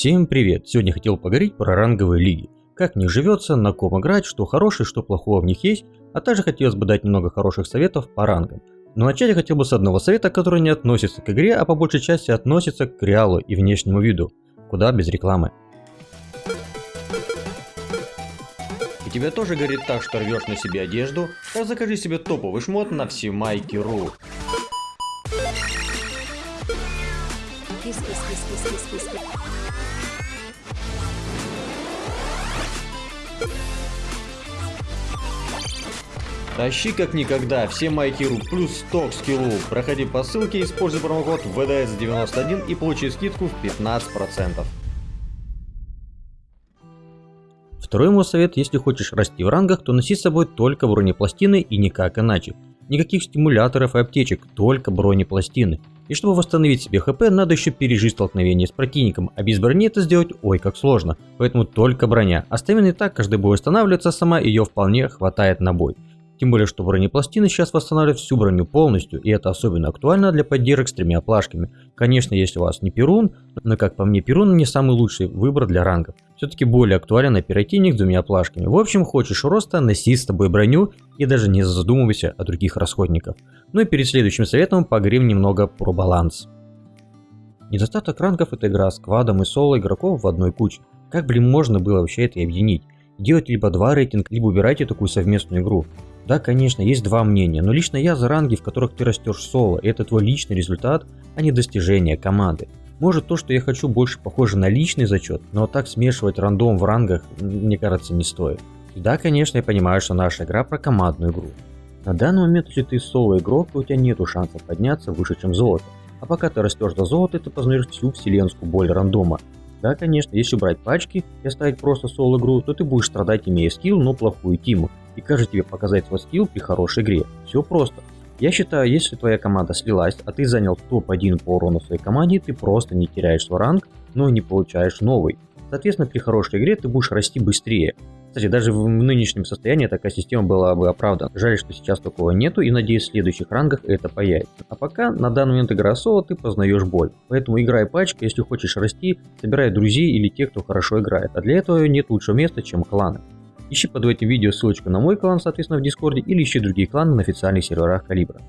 Всем привет! Сегодня хотел поговорить про ранговые лиги. Как них живется, на ком играть, что хорошее, что плохого в них есть, а также хотелось бы дать немного хороших советов по рангам. Но начать я хотел бы с одного совета, который не относится к игре, а по большей части относится к реалу и внешнему виду. Куда без рекламы. И тебя тоже горит так, что рвешь на себе одежду? Так закажи себе топовый шмот на всемайки.ру. Тащи как никогда, все майкиру плюс 100 скиллу. Проходи по ссылке, используй промокод VDS91 и получи скидку в 15%. Второй мой совет, если хочешь расти в рангах, то носи с собой только бронепластины и никак иначе. Никаких стимуляторов и аптечек, только бронепластины. И чтобы восстановить себе хп, надо еще пережить столкновение с противником, а без брони это сделать ой как сложно, поэтому только броня. Оставим и так, каждый бой восстанавливается сама, ее вполне хватает на бой. Тем более, что бронепластины сейчас восстанавливают всю броню полностью, и это особенно актуально для поддержек с тремя плашками. Конечно, если у вас не Перун, но как по мне Перун не самый лучший выбор для рангов. Все-таки более актуален оперативник с двумя плашками. В общем, хочешь роста, носи с тобой броню и даже не задумывайся о других расходниках. Ну и перед следующим советом поговорим немного про баланс. Недостаток рангов это игра с квадом и соло игроков в одной куче. Как, блин, можно было вообще это объединить? Делать либо два рейтинг, либо убирайте такую совместную игру. Да, конечно, есть два мнения, но лично я за ранги, в которых ты растешь соло, и это твой личный результат, а не достижение команды. Может то, что я хочу, больше похоже на личный зачет, но так смешивать рандом в рангах, мне кажется, не стоит. Да, конечно, я понимаю, что наша игра про командную игру. На данный момент, если ты соло игрок, то у тебя нету шансов подняться выше, чем золото. А пока ты растешь до золота, ты познаешь всю вселенскую боль рандома. Да, конечно, если брать пачки и оставить просто соло игру, то ты будешь страдать, имея скилл, но плохую тиму и кажет тебе показать свой скилл при хорошей игре. Все просто. Я считаю, если твоя команда слилась, а ты занял топ-1 по урону своей команде, ты просто не теряешь свой ранг, но не получаешь новый. Соответственно, при хорошей игре ты будешь расти быстрее. Кстати, даже в нынешнем состоянии такая система была бы оправдана. Жаль, что сейчас такого нету и надеюсь в следующих рангах это появится. А пока на данный момент игра соло ты познаешь боль. Поэтому играй пачка, если хочешь расти, собирай друзей или тех, кто хорошо играет. А для этого нет лучшего места, чем кланы. Ищи под этим видео ссылочку на мой клан, соответственно, в Дискорде, или ищи другие кланы на официальных серверах Калибра.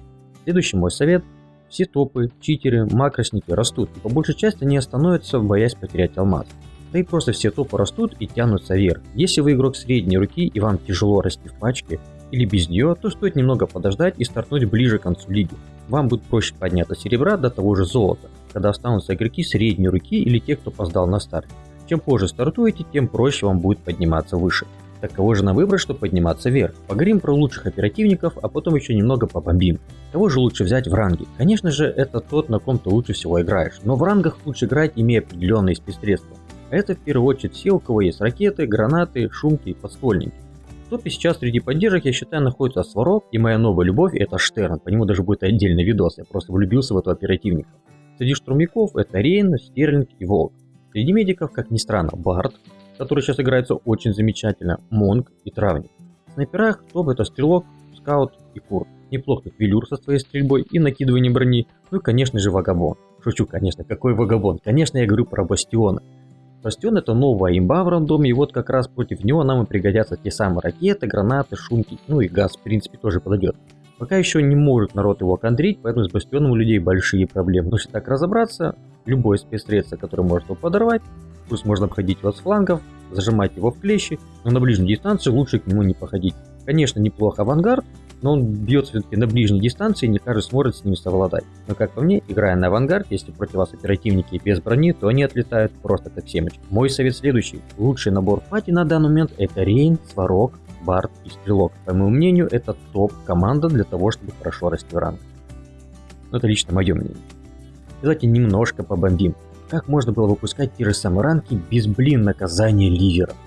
Следующий мой совет. Все топы, читеры, макросники растут, и по большей части они остановятся, боясь потерять алмаз. Да и просто все топы растут и тянутся вверх. Если вы игрок средней руки и вам тяжело расти в пачке или без нее, то стоит немного подождать и стартнуть ближе к концу лиги. Вам будет проще подняться серебра до того же золота, когда останутся игроки средней руки или те, кто поздал на старт. Чем позже стартуете, тем проще вам будет подниматься выше. Так кого же на выбрать, чтобы подниматься вверх? Поговорим про лучших оперативников, а потом еще немного побомбим. Кого же лучше взять в ранге? Конечно же, это тот, на ком ты лучше всего играешь, но в рангах лучше играть, имея определенные спецсредства. А это в первую очередь все, у кого есть ракеты, гранаты, шумки и подствольники. В топе сейчас среди поддержек, я считаю, находится Сварог, и моя новая любовь это Штерн, по нему даже будет отдельный видос, я просто влюбился в этого оперативника. Среди штурмяков это Рейн, Стерлинг и Волк. Среди медиков, как ни странно, Барт, который сейчас играется очень замечательно, Монг и Травник. В снайперах топ это Стрелок, Скаут и Кур. Неплохо тут Велюр со своей стрельбой и накидыванием брони, ну и конечно же Вагабон. Шучу, конечно, какой Вагабон? Конечно, я говорю про Бастиона. Бастион это новая имба в рандоме, и вот как раз против него нам и пригодятся те самые ракеты, гранаты, шумки, ну и газ в принципе тоже подойдет. Пока еще не может народ его контрить, поэтому с Бастионом у людей большие проблемы. Но если так разобраться, любое спецсредство, которое может его подорвать, Пусть можно обходить его с флангов, зажимать его в клещи, но на ближней дистанции лучше к нему не походить. Конечно, неплохо авангард, но он бьется все-таки на ближней дистанции и не каждый сможет с ним совладать. Но как по мне, играя на авангард, если против вас оперативники без брони, то они отлетают просто как семечки. Мой совет следующий. Лучший набор пати на данный момент это Рейн, Сварог, Барт и Стрелок. По моему мнению, это топ-команда для того, чтобы хорошо расти в ранг. Но это лично мое мнение. Давайте немножко побомбим. Как можно было выпускать те же самые ранки без, блин, наказания ливеров?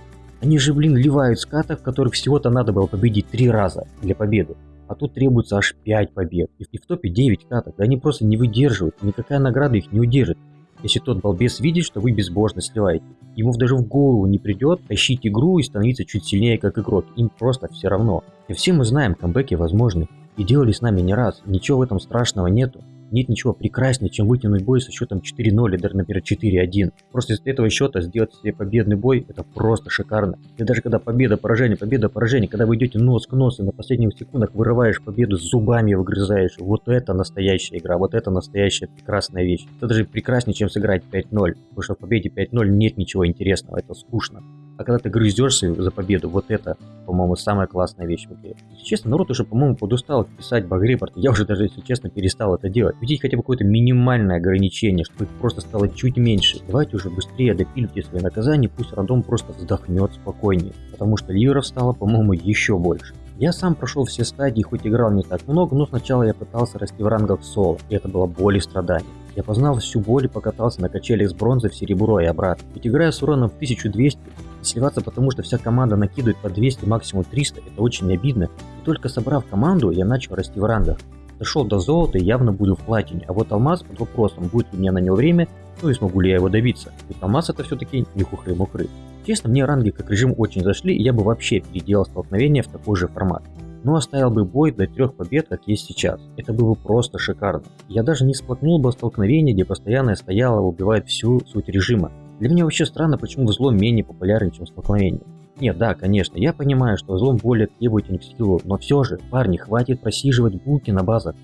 Они же, блин, ливают скатов, которых всего-то надо было победить три раза для победы. А тут требуется аж 5 побед. И в топе 9 катов. Да они просто не выдерживают. Никакая награда их не удержит. Если тот балбес видит, что вы безбожно сливаете. Ему даже в голову не придет тащить игру и становиться чуть сильнее как игрок. Им просто все равно. И все мы знаем, камбэки возможны. И делали с нами не раз. Ничего в этом страшного нету. Нет ничего прекраснее, чем вытянуть бой со счетом 4-0 или например, 4-1. Просто из этого счета сделать себе победный бой, это просто шикарно. И даже когда победа, поражение, победа, поражение, когда вы идете нос к носу и на последних секундах вырываешь победу, зубами выгрызаешь, вот это настоящая игра, вот это настоящая прекрасная вещь. Это даже прекраснее, чем сыграть 5-0, потому что в победе 5-0 нет ничего интересного, это скучно. А когда ты грызешься за победу, вот это, по-моему, самая классная вещь в игре. Если честно, народ уже, по-моему, подустал писать баг-репорт. Я уже даже, если честно, перестал это делать. Видите хотя бы какое-то минимальное ограничение, чтобы их просто стало чуть меньше. Давайте уже быстрее допилите свои наказания, пусть рандом просто вздохнет спокойнее. Потому что ливеров стало, по-моему, еще больше. Я сам прошел все стадии, хоть играл не так много, но сначала я пытался расти в рангах соло, и это было боль и страдание. Я познал всю боль и покатался на качелях с бронзы в серебро и обратно. Ведь играя с уроном в 1200, сливаться потому что вся команда накидывает по 200, максимум 300, это очень обидно. И только собрав команду, я начал расти в рангах. Дошел до золота и явно буду в платине, а вот алмаз под вопросом, будет ли у меня на него время, ну и смогу ли я его добиться. Ведь алмаз это все-таки не хухры-мухры. Честно, мне ранги как режим очень зашли, и я бы вообще переделал столкновение в такой же формат но оставил бы бой до трех побед, как есть сейчас. Это было бы просто шикарно. Я даже не сплакнул бы столкновение, где постоянное стояло убивает всю суть режима. Для меня вообще странно, почему взлом менее популярен, чем столкновение. Нет, да, конечно, я понимаю, что взлом более требователен к скиллу, но все же, парни, хватит просиживать булки на базах.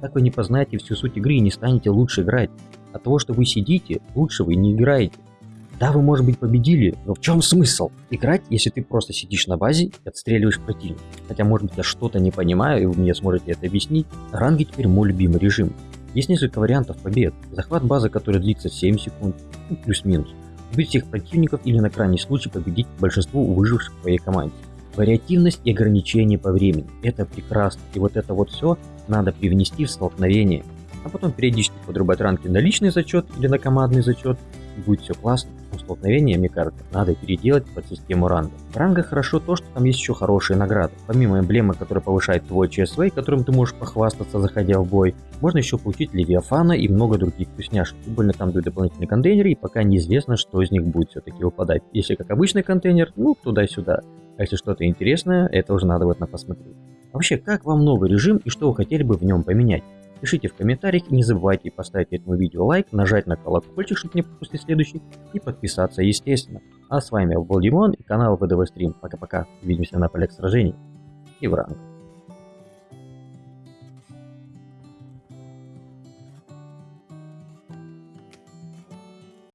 Так вы не познаете всю суть игры и не станете лучше играть. От того, что вы сидите, лучше вы не играете. Да, вы, может быть, победили, но в чем смысл? Играть, если ты просто сидишь на базе и отстреливаешь противника. Хотя, может быть, я что-то не понимаю, и вы мне сможете это объяснить. Ранги теперь мой любимый режим. Есть несколько вариантов побед. Захват базы, который длится 7 секунд, ну, плюс-минус. Убить всех противников или на крайний случай победить большинство выживших в твоей команде. Вариативность и ограничение по времени. Это прекрасно. И вот это вот все надо привнести в столкновение. А потом периодически подрубать ранки на личный зачет или на командный зачет. Будет все классно столкновения, мне кажется, надо переделать под систему ранга. В рангах хорошо то, что там есть еще хорошие награды. Помимо эмблемы, которая повышает твой ЧСВ, которым ты можешь похвастаться, заходя в бой, можно еще получить Левиафана и много других вкусняшек. Тем более там дают дополнительные контейнеры, и пока неизвестно, что из них будет все-таки выпадать. Если как обычный контейнер, ну туда-сюда. А если что-то интересное, это уже надо вот на посмотреть. Вообще, как вам новый режим и что вы хотели бы в нем поменять? Пишите в комментариях и не забывайте поставить этому видео лайк, нажать на колокольчик, чтобы не пропустить следующий, и подписаться, естественно. А с вами был Димон и канал ВДВ Стрим. Пока-пока. Увидимся на полях сражений и в ранг.